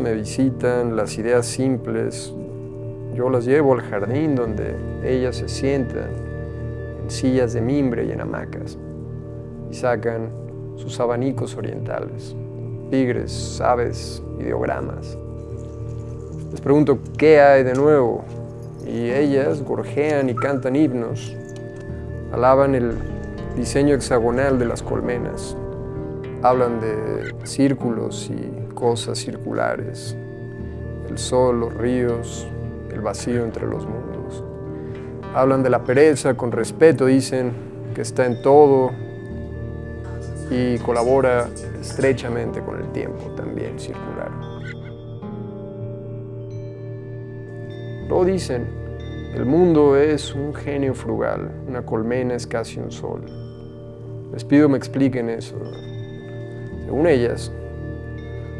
necesitan las ideas simples, yo las llevo al jardín donde ellas se sientan en sillas de mimbre y en hamacas y sacan sus abanicos orientales, tigres, aves, ideogramas. Les pregunto qué hay de nuevo y ellas gorjean y cantan himnos, alaban el diseño hexagonal de las colmenas, hablan de círculos y cosas circulares, el sol, los ríos, el vacío entre los mundos. Hablan de la pereza con respeto, dicen que está en todo y colabora estrechamente con el tiempo también circular. Lo dicen, el mundo es un genio frugal, una colmena es casi un sol. Les pido me expliquen eso. Según ellas,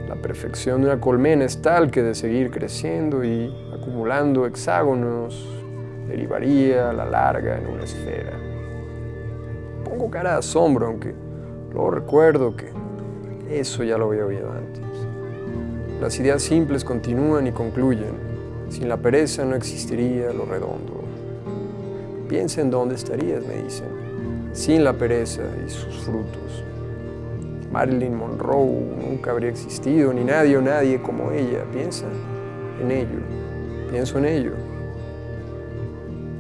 la perfección de una colmena es tal que de seguir creciendo y acumulando hexágonos derivaría a la larga en una esfera. Pongo cara de asombro, aunque luego recuerdo que eso ya lo había oído antes. Las ideas simples continúan y concluyen. Sin la pereza no existiría lo redondo. Piensa en dónde estarías, me dicen, sin la pereza y sus frutos. Marilyn Monroe nunca habría existido, ni nadie o nadie como ella. Piensa en ello, pienso en ello.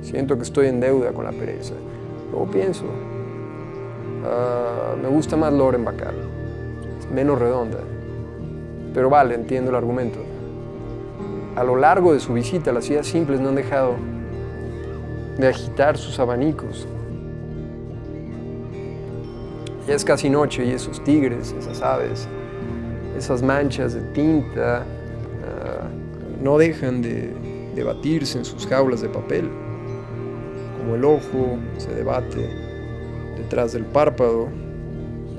Siento que estoy en deuda con la pereza. Luego pienso, ah, me gusta más Loren Bacal, es menos redonda. Pero vale, entiendo el argumento. A lo largo de su visita, las ideas simples no han dejado de agitar sus abanicos, ya es casi noche y esos tigres, esas aves, esas manchas de tinta ah, no dejan de debatirse en sus jaulas de papel, como el ojo se debate detrás del párpado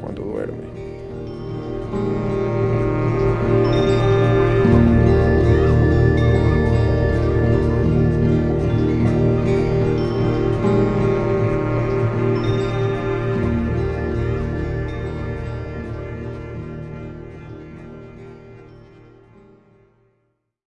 cuando duerme.